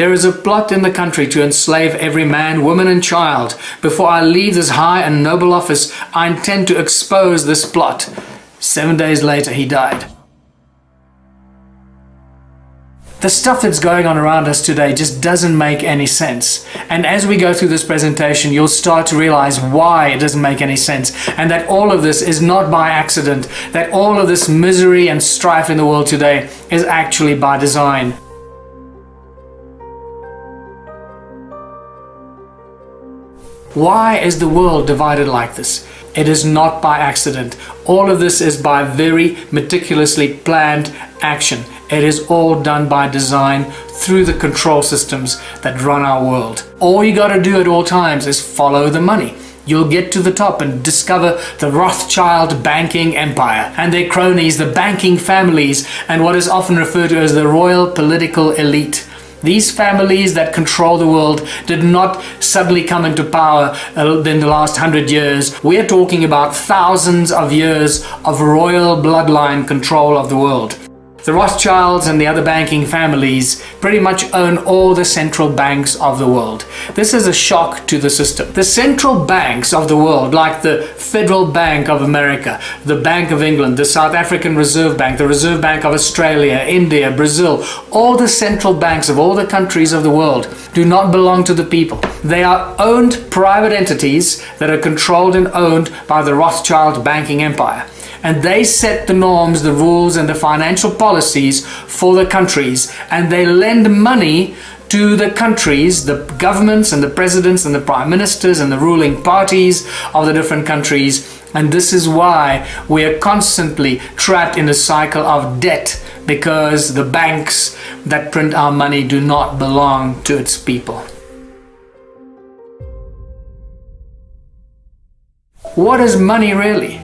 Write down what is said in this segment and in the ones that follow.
There is a plot in the country to enslave every man, woman and child. Before I leave this high and noble office, I intend to expose this plot. Seven days later, he died. The stuff that's going on around us today just doesn't make any sense. And as we go through this presentation, you'll start to realize why it doesn't make any sense and that all of this is not by accident, that all of this misery and strife in the world today is actually by design. Why is the world divided like this? It is not by accident. All of this is by very meticulously planned action. It is all done by design through the control systems that run our world. All you got to do at all times is follow the money. You'll get to the top and discover the Rothschild banking empire and their cronies, the banking families, and what is often referred to as the royal political elite. These families that control the world did not suddenly come into power uh, in the last hundred years. We're talking about thousands of years of royal bloodline control of the world. The Rothschilds and the other banking families pretty much own all the central banks of the world. This is a shock to the system. The central banks of the world, like the Federal Bank of America, the Bank of England, the South African Reserve Bank, the Reserve Bank of Australia, India, Brazil, all the central banks of all the countries of the world do not belong to the people. They are owned private entities that are controlled and owned by the Rothschild banking empire and they set the norms, the rules and the financial policies for the countries and they lend money to the countries, the governments and the presidents and the prime ministers and the ruling parties of the different countries and this is why we are constantly trapped in a cycle of debt because the banks that print our money do not belong to its people. What is money really?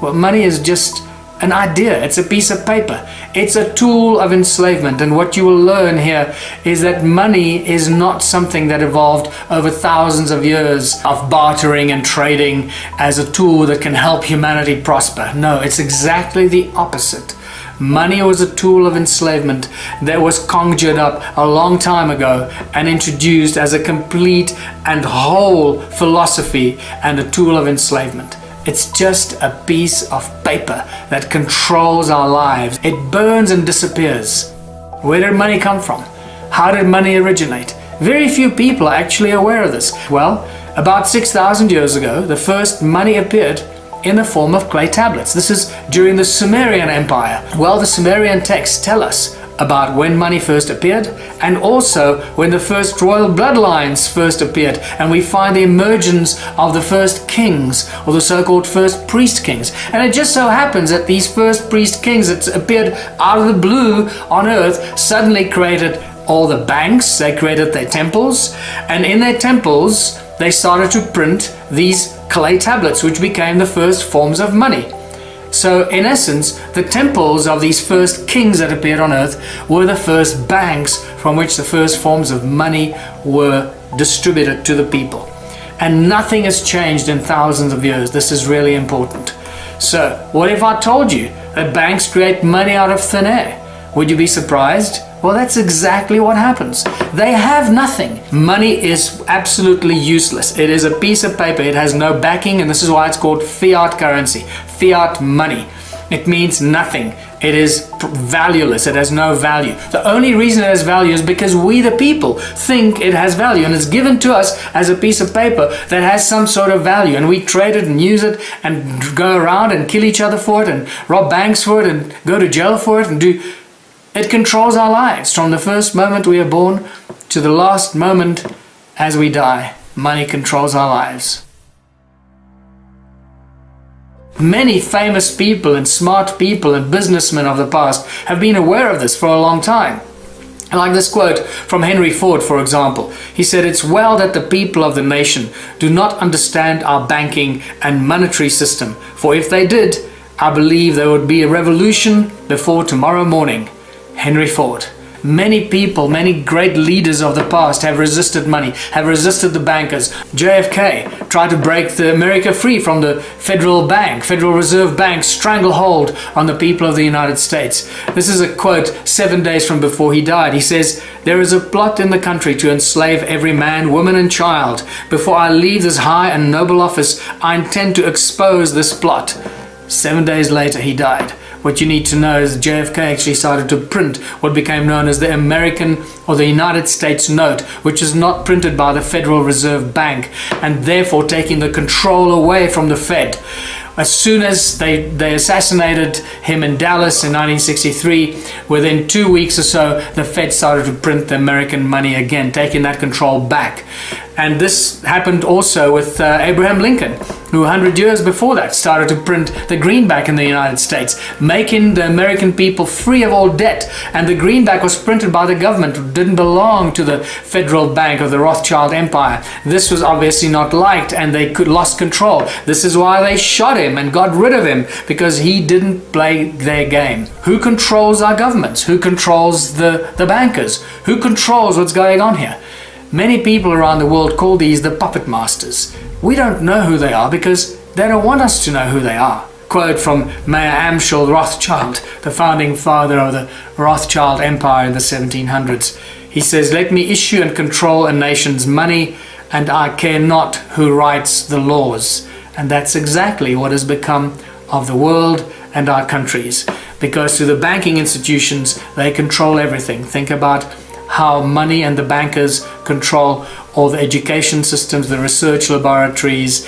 Well, money is just an idea, it's a piece of paper. It's a tool of enslavement and what you will learn here is that money is not something that evolved over thousands of years of bartering and trading as a tool that can help humanity prosper. No, it's exactly the opposite. Money was a tool of enslavement that was conjured up a long time ago and introduced as a complete and whole philosophy and a tool of enslavement. It's just a piece of paper that controls our lives. It burns and disappears. Where did money come from? How did money originate? Very few people are actually aware of this. Well, about 6,000 years ago, the first money appeared in the form of clay tablets. This is during the Sumerian Empire. Well, the Sumerian texts tell us about when money first appeared and also when the first royal bloodlines first appeared. And we find the emergence of the first kings or the so-called first priest kings. And it just so happens that these first priest kings that appeared out of the blue on earth suddenly created all the banks they created their temples. And in their temples they started to print these clay tablets which became the first forms of money so in essence, the temples of these first kings that appeared on earth were the first banks from which the first forms of money were distributed to the people. And nothing has changed in thousands of years. This is really important. So what if I told you that banks create money out of thin air? Would you be surprised? Well, that's exactly what happens. They have nothing. Money is absolutely useless. It is a piece of paper. It has no backing and this is why it's called fiat currency, fiat money. It means nothing. It is valueless. It has no value. The only reason it has value is because we the people think it has value and it's given to us as a piece of paper that has some sort of value and we trade it and use it and go around and kill each other for it and rob banks for it and go to jail for it and do it controls our lives from the first moment we are born to the last moment as we die. Money controls our lives. Many famous people and smart people and businessmen of the past have been aware of this for a long time. Like this quote from Henry Ford, for example. He said, It's well that the people of the nation do not understand our banking and monetary system, for if they did, I believe there would be a revolution before tomorrow morning. Henry Ford. Many people, many great leaders of the past have resisted money, have resisted the bankers. JFK tried to break the America free from the Federal Bank, Federal Reserve Bank stranglehold on the people of the United States. This is a quote seven days from before he died. He says, There is a plot in the country to enslave every man, woman and child. Before I leave this high and noble office, I intend to expose this plot. Seven days later, he died. What you need to know is JFK actually started to print what became known as the American or the United States note, which is not printed by the Federal Reserve Bank and therefore taking the control away from the Fed. As soon as they, they assassinated him in Dallas in 1963, within two weeks or so, the Fed started to print the American money again, taking that control back. And this happened also with uh, Abraham Lincoln, who 100 years before that started to print the greenback in the United States, making the American people free of all debt. And the greenback was printed by the government, it didn't belong to the Federal Bank of the Rothschild Empire. This was obviously not liked and they could lost control. This is why they shot him and got rid of him, because he didn't play their game. Who controls our governments? Who controls the, the bankers? Who controls what's going on here? Many people around the world call these the puppet masters. We don't know who they are because they don't want us to know who they are. Quote from Mayer Amschel Rothschild, the founding father of the Rothschild Empire in the 1700s. He says, Let me issue and control a nation's money, and I care not who writes the laws. And that's exactly what has become of the world and our countries. Because to the banking institutions, they control everything. Think about how money and the bankers control all the education systems, the research laboratories,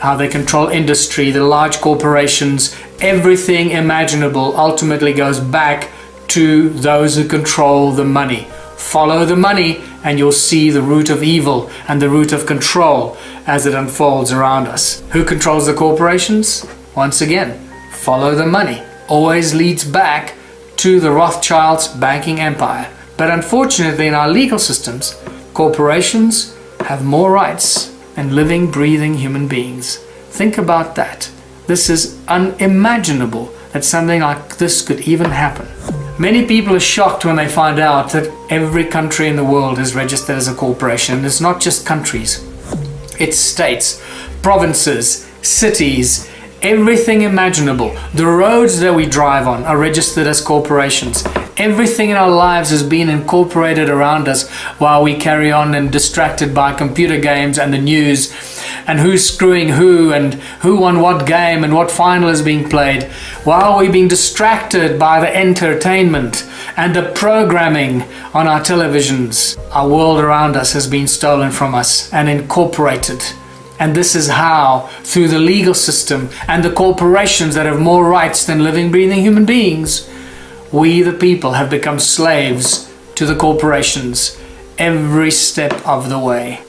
how they control industry, the large corporations, everything imaginable ultimately goes back to those who control the money. Follow the money and you'll see the root of evil and the root of control as it unfolds around us. Who controls the corporations? Once again, follow the money. Always leads back to the Rothschilds banking empire. But unfortunately, in our legal systems, corporations have more rights than living, breathing human beings. Think about that. This is unimaginable that something like this could even happen. Many people are shocked when they find out that every country in the world is registered as a corporation. It's not just countries, it's states, provinces, cities, everything imaginable. The roads that we drive on are registered as corporations. Everything in our lives has been incorporated around us while we carry on and distracted by computer games and the news and who's screwing who and who won what game and what final is being played while we're being distracted by the entertainment and the programming on our televisions. Our world around us has been stolen from us and incorporated. And this is how, through the legal system and the corporations that have more rights than living, breathing human beings, we, the people, have become slaves to the corporations every step of the way.